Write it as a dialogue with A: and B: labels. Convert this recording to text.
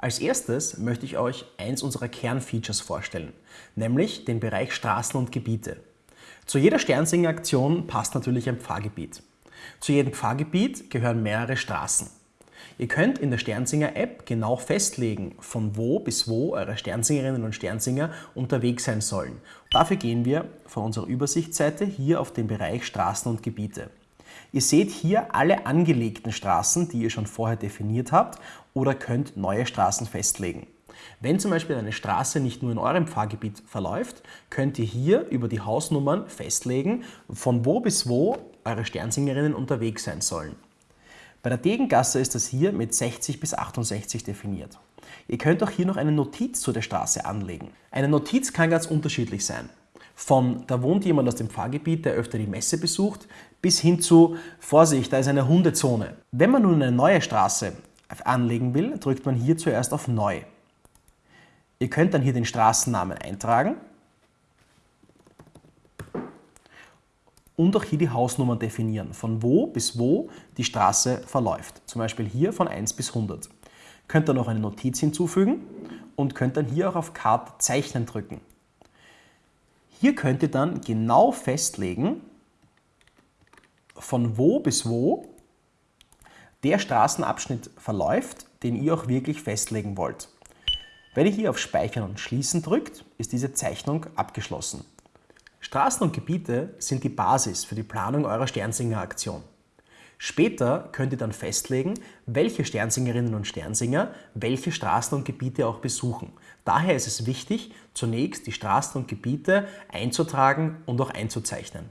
A: Als erstes möchte ich euch eins unserer Kernfeatures vorstellen, nämlich den Bereich Straßen und Gebiete. Zu jeder Sternsinger-Aktion passt natürlich ein Pfarrgebiet. Zu jedem Pfarrgebiet gehören mehrere Straßen. Ihr könnt in der Sternsinger-App genau festlegen, von wo bis wo eure Sternsingerinnen und Sternsinger unterwegs sein sollen. Dafür gehen wir von unserer Übersichtsseite hier auf den Bereich Straßen und Gebiete. Ihr seht hier alle angelegten Straßen, die ihr schon vorher definiert habt oder könnt neue Straßen festlegen. Wenn zum Beispiel eine Straße nicht nur in eurem Pfarrgebiet verläuft, könnt ihr hier über die Hausnummern festlegen, von wo bis wo eure Sternsingerinnen unterwegs sein sollen. Bei der Degengasse ist das hier mit 60 bis 68 definiert. Ihr könnt auch hier noch eine Notiz zu der Straße anlegen. Eine Notiz kann ganz unterschiedlich sein. Von da wohnt jemand aus dem Pfarrgebiet, der öfter die Messe besucht, bis hin zu Vorsicht, da ist eine Hundezone. Wenn man nun eine neue Straße anlegen will, drückt man hier zuerst auf Neu. Ihr könnt dann hier den Straßennamen eintragen und auch hier die Hausnummern definieren, von wo bis wo die Straße verläuft. Zum Beispiel hier von 1 bis 100. Könnt dann noch eine Notiz hinzufügen und könnt dann hier auch auf Karte Zeichnen drücken. Hier könnt ihr dann genau festlegen, von wo bis wo der Straßenabschnitt verläuft, den ihr auch wirklich festlegen wollt. Wenn ihr hier auf Speichern und Schließen drückt, ist diese Zeichnung abgeschlossen. Straßen und Gebiete sind die Basis für die Planung eurer Sternsinger-Aktion. Später könnt ihr dann festlegen, welche Sternsingerinnen und Sternsinger welche Straßen und Gebiete auch besuchen. Daher ist es wichtig, zunächst die Straßen und Gebiete einzutragen und auch einzuzeichnen.